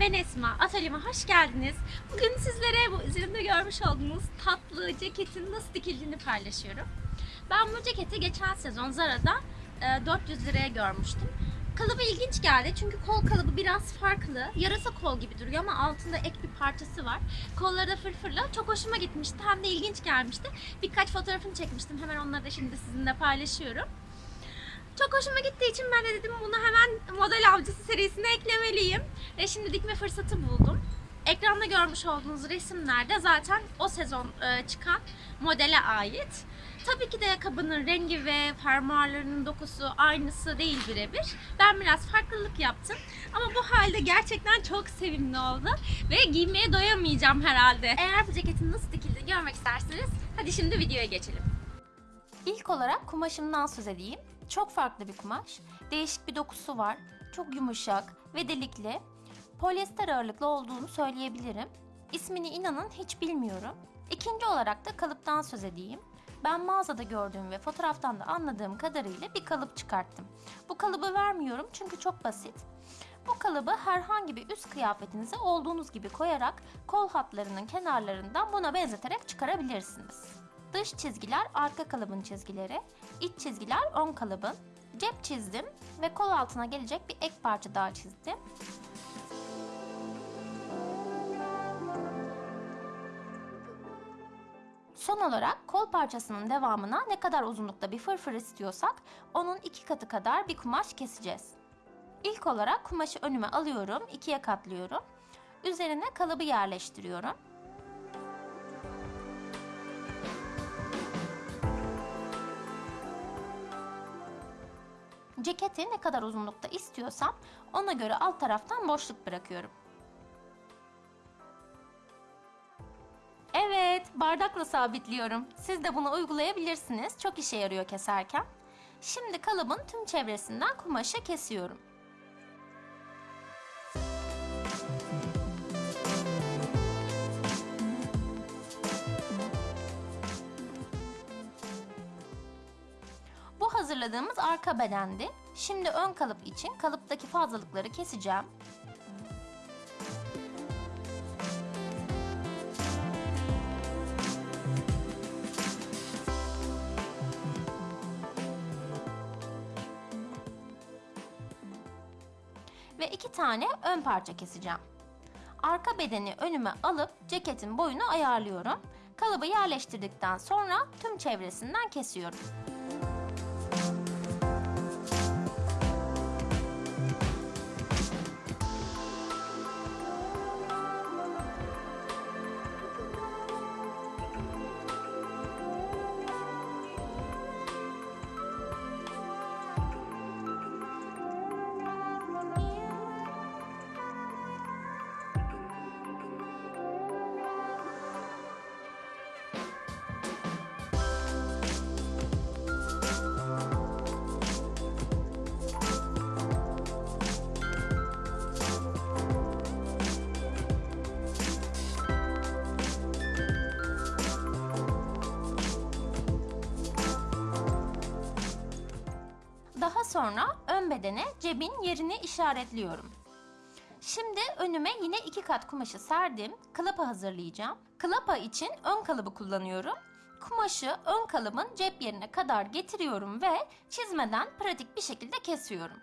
Ben Esma. Atölyeme hoş geldiniz. Bugün sizlere bu üzerimde görmüş olduğunuz tatlı ceketin nasıl dikildiğini paylaşıyorum. Ben bu ceketi geçen sezon Zara'da e, 400 liraya görmüştüm. Kalıbı ilginç geldi çünkü kol kalıbı biraz farklı. Yarasa kol gibi duruyor ama altında ek bir parçası var. Kolları da fırfırlı. Çok hoşuma gitmişti. Hem de ilginç gelmişti. Birkaç fotoğrafını çekmiştim. Hemen onları da şimdi sizinle paylaşıyorum. Çok hoşuma gittiği için ben de dedim bunu hemen model avcısı serisine eklemeliyim. Ve şimdi dikme fırsatı buldum. Ekranda görmüş olduğunuz resimlerde zaten o sezon e, çıkan modele ait. Tabii ki de kabının rengi ve fermuarlarının dokusu aynısı değil birebir. Ben biraz farklılık yaptım. Ama bu halde gerçekten çok sevimli oldu. Ve giymeye doyamayacağım herhalde. Eğer bu ceketin nasıl dikildiğini görmek isterseniz hadi şimdi videoya geçelim. İlk olarak kumaşımdan söz edeyim. Çok farklı bir kumaş. Değişik bir dokusu var. Çok yumuşak ve delikli. Polyester ağırlıklı olduğunu söyleyebilirim. İsmini inanın hiç bilmiyorum. İkinci olarak da kalıptan söz edeyim. Ben mağazada gördüğüm ve fotoğraftan da anladığım kadarıyla bir kalıp çıkarttım. Bu kalıbı vermiyorum çünkü çok basit. Bu kalıbı herhangi bir üst kıyafetinize olduğunuz gibi koyarak kol hatlarının kenarlarından buna benzeterek çıkarabilirsiniz. Dış çizgiler arka kalıbın çizgileri, iç çizgiler ön kalıbın. Cep çizdim ve kol altına gelecek bir ek parça daha çizdim. Son olarak kol parçasının devamına ne kadar uzunlukta bir fırfır istiyorsak onun iki katı kadar bir kumaş keseceğiz. İlk olarak kumaşı önüme alıyorum, ikiye katlıyorum. Üzerine kalıbı yerleştiriyorum. Ceketi ne kadar uzunlukta istiyorsam ona göre alt taraftan boşluk bırakıyorum. Evet, bardakla sabitliyorum. Siz de bunu uygulayabilirsiniz. Çok işe yarıyor keserken. Şimdi kalıbın tüm çevresinden kumaşı kesiyorum. Hazırladığımız arka bedendi. Şimdi ön kalıp için kalıptaki fazlalıkları keseceğim. Ve iki tane ön parça keseceğim. Arka bedeni önüme alıp ceketin boyunu ayarlıyorum. Kalıbı yerleştirdikten sonra tüm çevresinden kesiyorum. Sonra ön bedene cebin yerini işaretliyorum. Şimdi önüme yine iki kat kumaşı serdim. Klapa hazırlayacağım. Klapa için ön kalıbı kullanıyorum. Kumaşı ön kalıbın cep yerine kadar getiriyorum ve çizmeden pratik bir şekilde kesiyorum.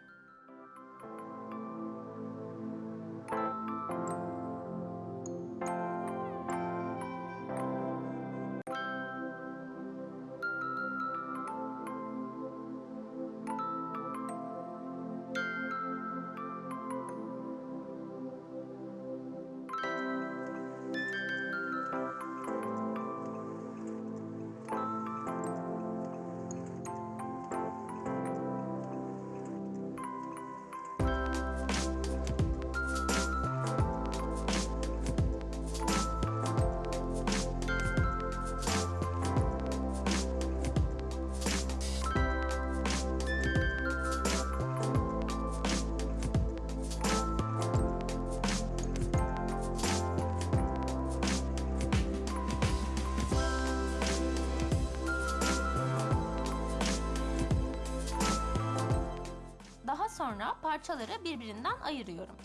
sonra parçaları birbirinden ayırıyorum.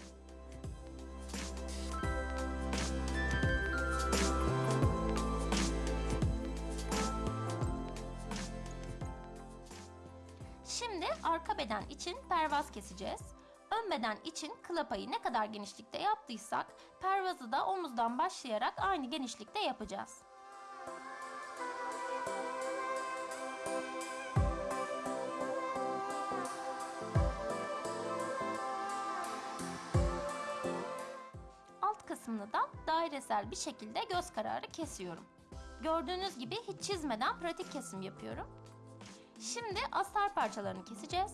Şimdi arka beden için pervaz keseceğiz. Ön beden için klapayı ne kadar genişlikte yaptıysak pervazı da omuzdan başlayarak aynı genişlikte yapacağız. Kısmını da dairesel bir şekilde göz kararı kesiyorum. Gördüğünüz gibi hiç çizmeden pratik kesim yapıyorum. Şimdi astar parçalarını keseceğiz.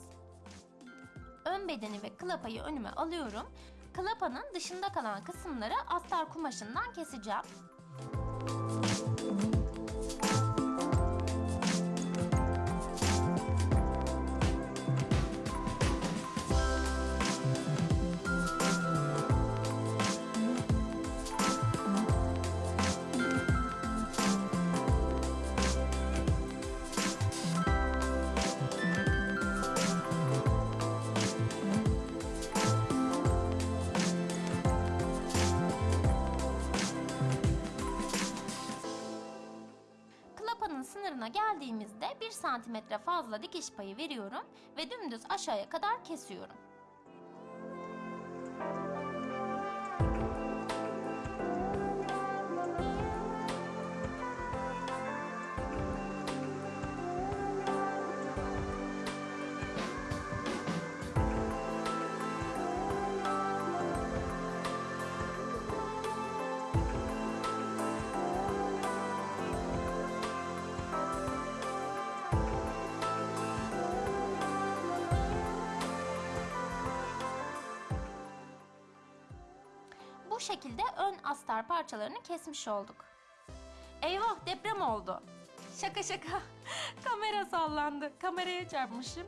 Ön bedeni ve klapayı önüme alıyorum. Klapanın dışında kalan kısımları astar kumaşından keseceğim. 1 santimetre fazla dikiş payı veriyorum ve dümdüz aşağıya kadar kesiyorum. Şekilde ön astar parçalarını kesmiş olduk. Eyvah deprem oldu. Şaka şaka. Kamera sallandı. Kameraya çarpmışım.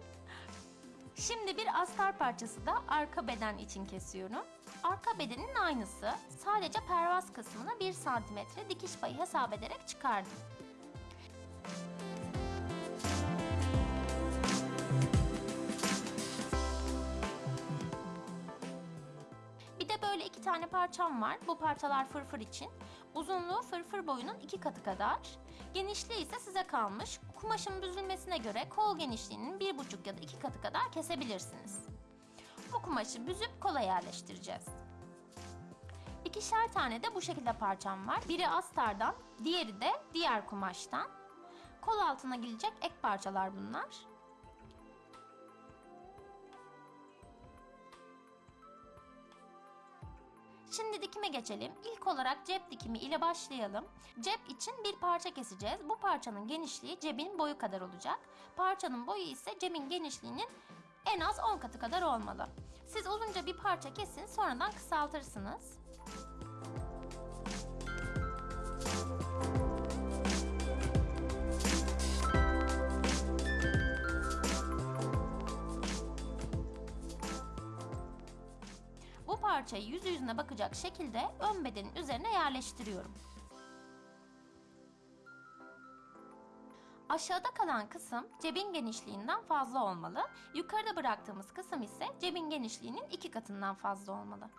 Şimdi bir astar parçası da arka beden için kesiyorum. Arka bedenin aynısı. Sadece pervaz kısmını 1 santimetre dikiş payı hesap ederek çıkardım. Böyle iki tane parçam var. Bu parçalar fırfır için. Uzunluğu fırfır boyunun iki katı kadar. Genişliği ise size kalmış. Kumaşın büzülmesine göre kol genişliğinin bir buçuk ya da iki katı kadar kesebilirsiniz. Bu kumaşı büzüp kola yerleştireceğiz. İkişer tane de bu şekilde parçam var. Biri astardan, diğeri de diğer kumaştan. Kol altına gelecek ek parçalar bunlar. Şimdi dikime geçelim. İlk olarak cep dikimi ile başlayalım. Cep için bir parça keseceğiz. Bu parçanın genişliği cebin boyu kadar olacak. Parçanın boyu ise cebin genişliğinin en az 10 katı kadar olmalı. Siz uzunca bir parça kesin sonradan kısaltırsınız. Parçayı yüz yüzüne bakacak şekilde ön bedenin üzerine yerleştiriyorum. Aşağıda kalan kısım cebin genişliğinden fazla olmalı. Yukarıda bıraktığımız kısım ise cebin genişliğinin iki katından fazla olmalı.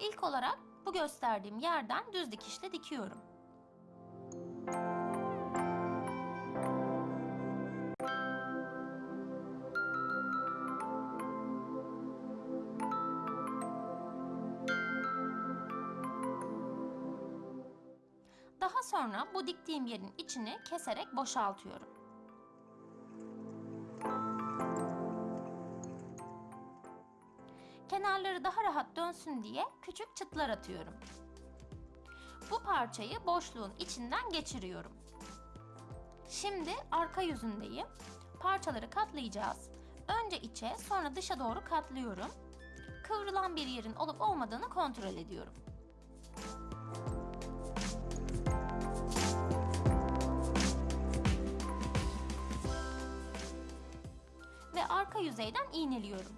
İlk olarak bu gösterdiğim yerden düz dikişle dikiyorum. Daha sonra bu diktiğim yerin içini keserek boşaltıyorum. Kenarları daha rahat dönsün diye küçük çıtlar atıyorum. Bu parçayı boşluğun içinden geçiriyorum. Şimdi arka yüzündeyim. Parçaları katlayacağız. Önce içe, sonra dışa doğru katlıyorum. Kıvrılan bir yerin olup olmadığını kontrol ediyorum. Arka yüzeyden iğneliyorum.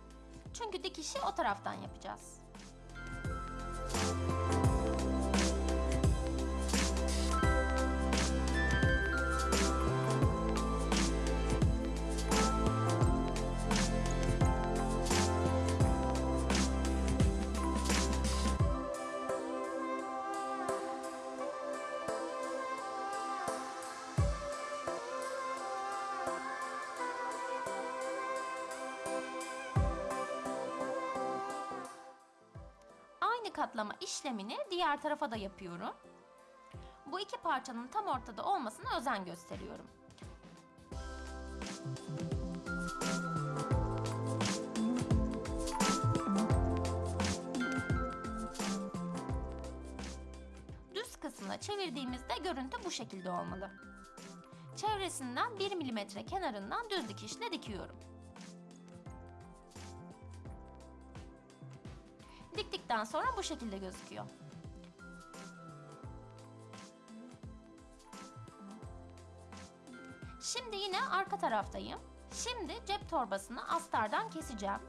Çünkü dikişi o taraftan yapacağız. Katlama işlemini diğer tarafa da yapıyorum. Bu iki parçanın tam ortada olmasına özen gösteriyorum. Düz kısmına çevirdiğimizde görüntü bu şekilde olmalı. Çevresinden 1 mm kenarından düz dikişle dikiyorum. Diktikten sonra bu şekilde gözüküyor. Şimdi yine arka taraftayım. Şimdi cep torbasını astardan keseceğim.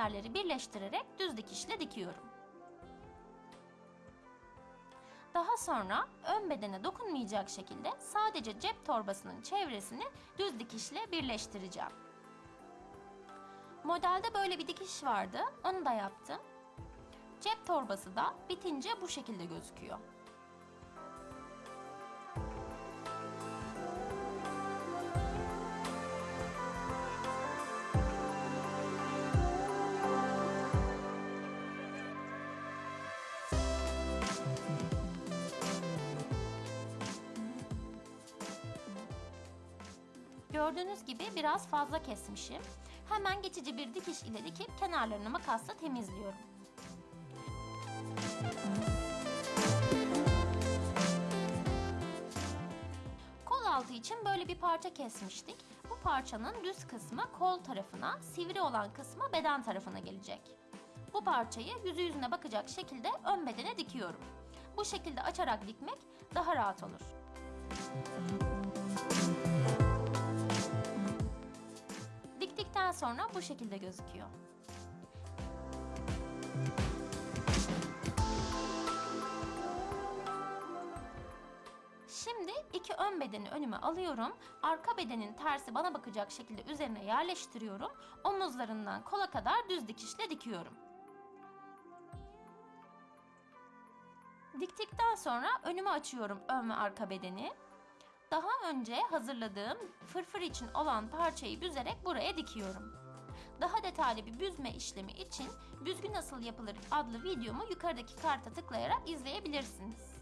Yerleri birleştirerek düz dikişle dikiyorum. Daha sonra ön bedene dokunmayacak şekilde sadece cep torbasının çevresini düz dikişle birleştireceğim. Modelde böyle bir dikiş vardı, onu da yaptım. Cep torbası da bitince bu şekilde gözüküyor. Gördüğünüz gibi biraz fazla kesmişim. Hemen geçici bir dikiş ile dikip kenarlarını makasla temizliyorum. Kol altı için böyle bir parça kesmiştik. Bu parçanın düz kısmı kol tarafına, sivri olan kısmı beden tarafına gelecek. Bu parçayı yüzü yüzüne bakacak şekilde ön bedene dikiyorum. Bu şekilde açarak dikmek daha rahat olur. Diktikten sonra bu şekilde gözüküyor. Şimdi iki ön bedeni önüme alıyorum. Arka bedenin tersi bana bakacak şekilde üzerine yerleştiriyorum. Omuzlarından kola kadar düz dikişle dikiyorum. Diktikten sonra önüme açıyorum ön ve arka bedeni. Daha önce hazırladığım fırfır için olan parçayı büzerek buraya dikiyorum. Daha detaylı bir büzme işlemi için büzgü nasıl yapılır adlı videomu yukarıdaki karta tıklayarak izleyebilirsiniz.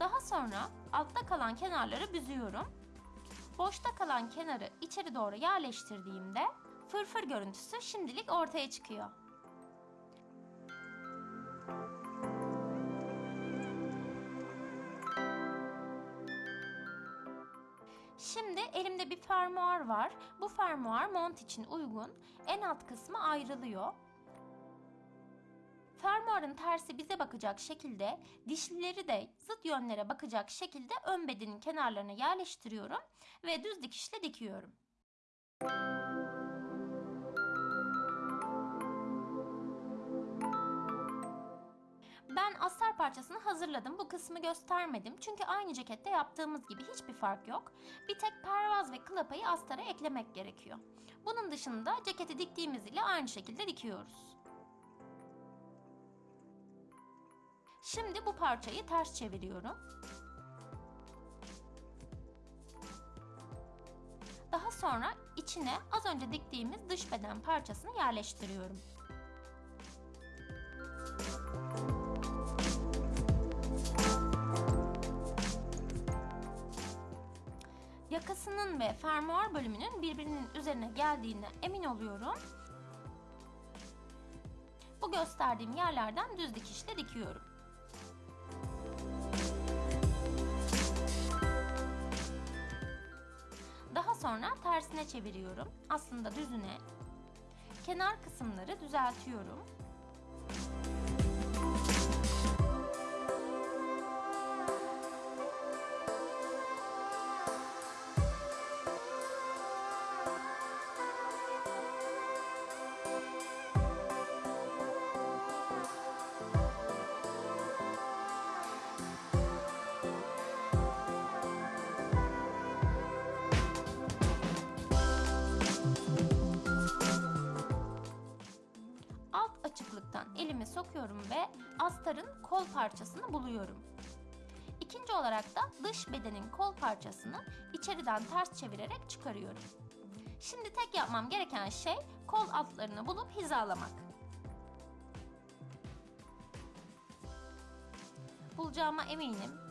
Daha sonra altta kalan kenarları büzüyorum. Boşta kalan kenarı içeri doğru yerleştirdiğimde fırfır görüntüsü şimdilik ortaya çıkıyor. Şimdi elimde bir fermuar var. Bu fermuar mont için uygun. En alt kısmı ayrılıyor. Fermuarın tersi bize bakacak şekilde, dişlileri de zıt yönlere bakacak şekilde ön bedenin kenarlarına yerleştiriyorum ve düz dikişle dikiyorum. Ben parçasını hazırladım. Bu kısmı göstermedim. Çünkü aynı cekette yaptığımız gibi hiçbir fark yok. Bir tek pervaz ve klapayı astara eklemek gerekiyor. Bunun dışında ceketi diktiğimiz ile aynı şekilde dikiyoruz. Şimdi bu parçayı ters çeviriyorum. Daha sonra içine az önce diktiğimiz dış beden parçasını yerleştiriyorum. Yakasının ve fermuar bölümünün birbirinin üzerine geldiğine emin oluyorum. Bu gösterdiğim yerlerden düz dikişle dikiyorum. Daha sonra tersine çeviriyorum. Aslında düzüne. Kenar kısımları düzeltiyorum. Sokuyorum ve astarın kol parçasını buluyorum. İkinci olarak da dış bedenin kol parçasını içeriden ters çevirerek çıkarıyorum. Şimdi tek yapmam gereken şey kol altlarını bulup hizalamak. Bulacağıma eminim.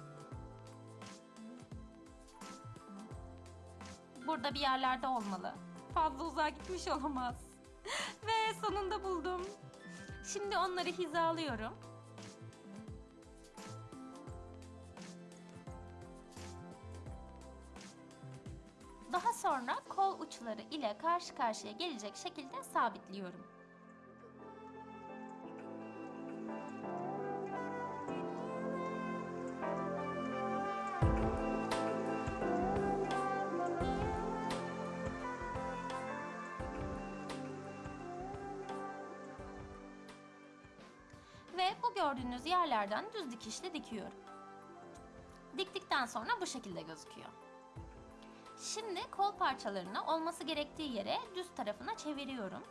Burada bir yerlerde olmalı. Fazla uzağa gitmiş olamaz. Ve sonunda buldum. Şimdi onları hizalıyorum. Daha sonra kol uçları ile karşı karşıya gelecek şekilde sabitliyorum. Gördüğünüz yerlerden düz dikişle dikiyorum. Diktikten sonra bu şekilde gözüküyor. Şimdi kol parçalarını olması gerektiği yere düz tarafına çeviriyorum.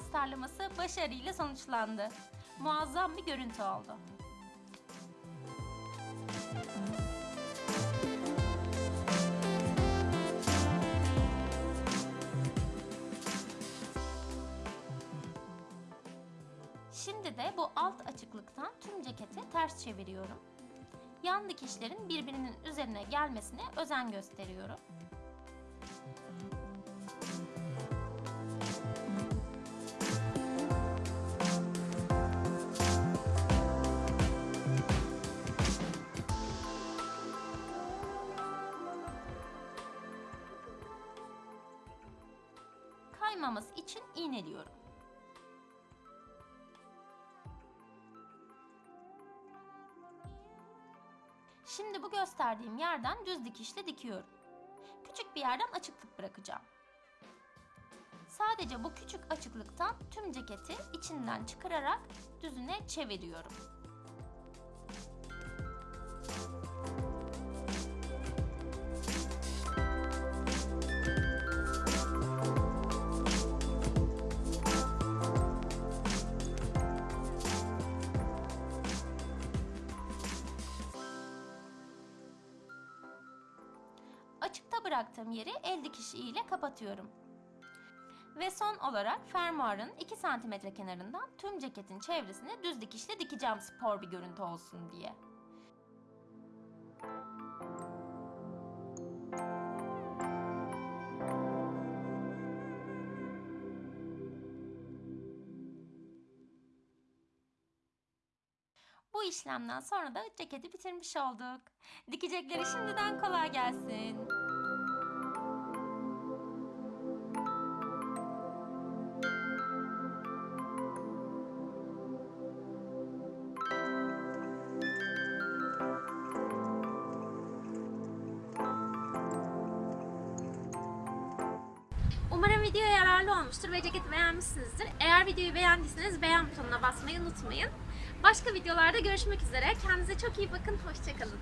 Astarlaması başarıyla sonuçlandı. Muazzam bir görüntü oldu. Şimdi de bu alt açıklıktan tüm ceketi ters çeviriyorum. Yan dikişlerin birbirinin üzerine gelmesine özen gösteriyorum. İğneliyorum. Şimdi bu gösterdiğim yerden düz dikişle dikiyorum. Küçük bir yerden açıklık bırakacağım. Sadece bu küçük açıklıktan tüm ceketi içinden çıkararak düzüne çeviriyorum. İle kapatıyorum. Ve son olarak fermuarın 2 cm kenarından tüm ceketin çevresine düz dikişle dikeceğim spor bir görüntü olsun diye. Bu işlemden sonra da ceketi bitirmiş olduk. Dikecekleri şimdiden kolay gelsin. Olmuştur ve ceketi beğenmişsinizdir. Eğer videoyu beğendiyseniz beğen butonuna basmayı unutmayın. Başka videolarda görüşmek üzere. Kendinize çok iyi bakın. Hoşçakalın.